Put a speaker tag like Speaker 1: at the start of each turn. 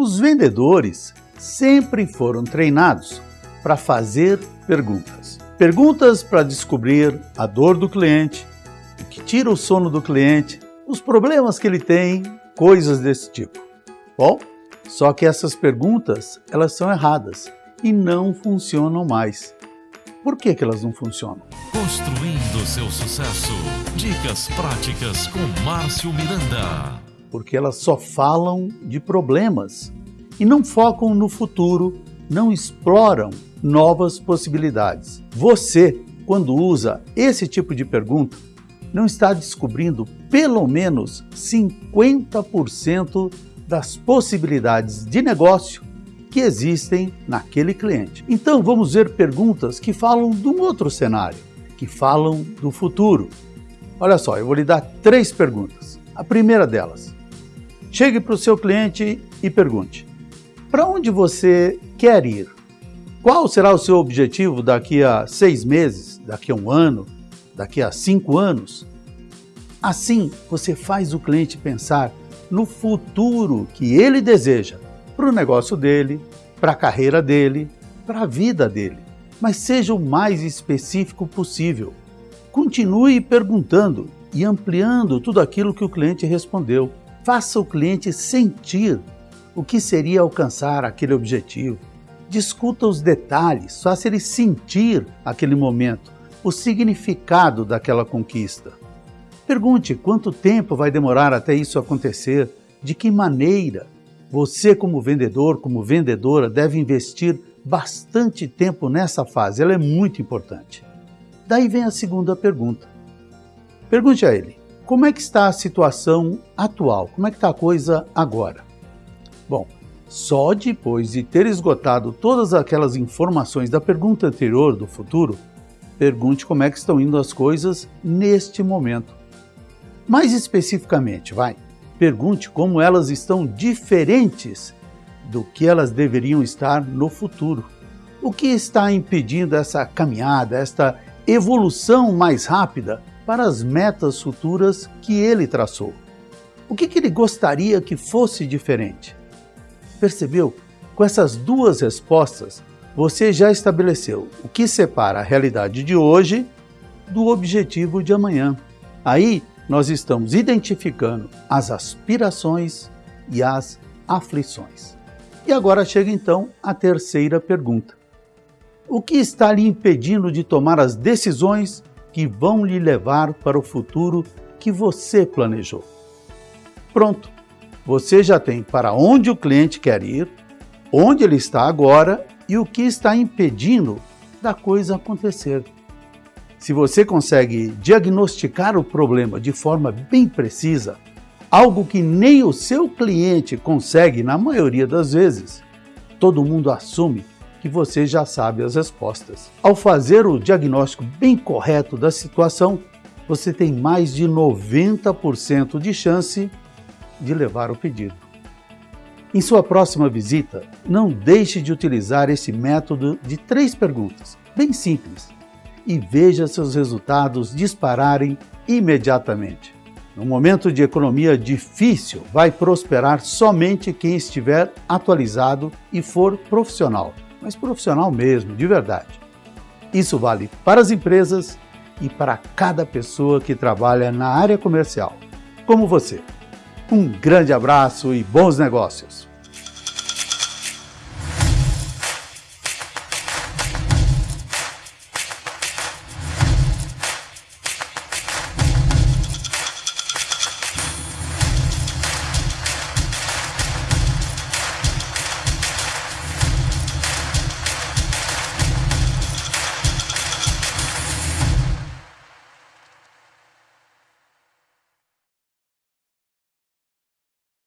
Speaker 1: Os vendedores sempre foram treinados para fazer perguntas. Perguntas para descobrir a dor do cliente, o que tira o sono do cliente, os problemas que ele tem, coisas desse tipo. Bom, só que essas perguntas, elas são erradas e não funcionam mais. Por que, que elas não funcionam?
Speaker 2: Construindo seu sucesso. Dicas práticas com Márcio Miranda.
Speaker 1: Porque elas só falam de problemas e não focam no futuro, não exploram novas possibilidades. Você, quando usa esse tipo de pergunta, não está descobrindo pelo menos 50% das possibilidades de negócio que existem naquele cliente. Então vamos ver perguntas que falam de um outro cenário, que falam do futuro. Olha só, eu vou lhe dar três perguntas. A primeira delas, chegue para o seu cliente e pergunte, para onde você quer ir? Qual será o seu objetivo daqui a seis meses, daqui a um ano, daqui a cinco anos? Assim, você faz o cliente pensar no futuro que ele deseja para o negócio dele, para a carreira dele, para a vida dele. Mas seja o mais específico possível. Continue perguntando e ampliando tudo aquilo que o cliente respondeu. Faça o cliente sentir o que seria alcançar aquele objetivo discuta os detalhes, faça ele sentir aquele momento, o significado daquela conquista. Pergunte quanto tempo vai demorar até isso acontecer, de que maneira. Você, como vendedor, como vendedora, deve investir bastante tempo nessa fase, ela é muito importante. Daí vem a segunda pergunta. Pergunte a ele, como é que está a situação atual? Como é que está a coisa agora? Bom, só depois de ter esgotado todas aquelas informações da pergunta anterior do futuro, pergunte como é que estão indo as coisas neste momento. Mais especificamente, vai, pergunte como elas estão diferentes do que elas deveriam estar no futuro. O que está impedindo essa caminhada, esta evolução mais rápida para as metas futuras que ele traçou? O que, que ele gostaria que fosse diferente? Percebeu? Com essas duas respostas, você já estabeleceu o que separa a realidade de hoje do objetivo de amanhã. Aí nós estamos identificando as aspirações e as aflições. E agora chega então a terceira pergunta. O que está lhe impedindo de tomar as decisões que vão lhe levar para o futuro que você planejou? Pronto, você já tem para onde o cliente quer ir, onde ele está agora e o que está impedindo da coisa acontecer. Se você consegue diagnosticar o problema de forma bem precisa, algo que nem o seu cliente consegue na maioria das vezes, todo mundo assume que você já sabe as respostas. Ao fazer o diagnóstico bem correto da situação, você tem mais de 90% de chance de levar o pedido. Em sua próxima visita, não deixe de utilizar esse método de três perguntas, bem simples, e veja seus resultados dispararem imediatamente. No momento de economia difícil, vai prosperar somente quem estiver atualizado e for profissional, mas profissional mesmo, de verdade. Isso vale para as empresas e para cada pessoa que trabalha na área comercial, como você. Um grande abraço e bons negócios!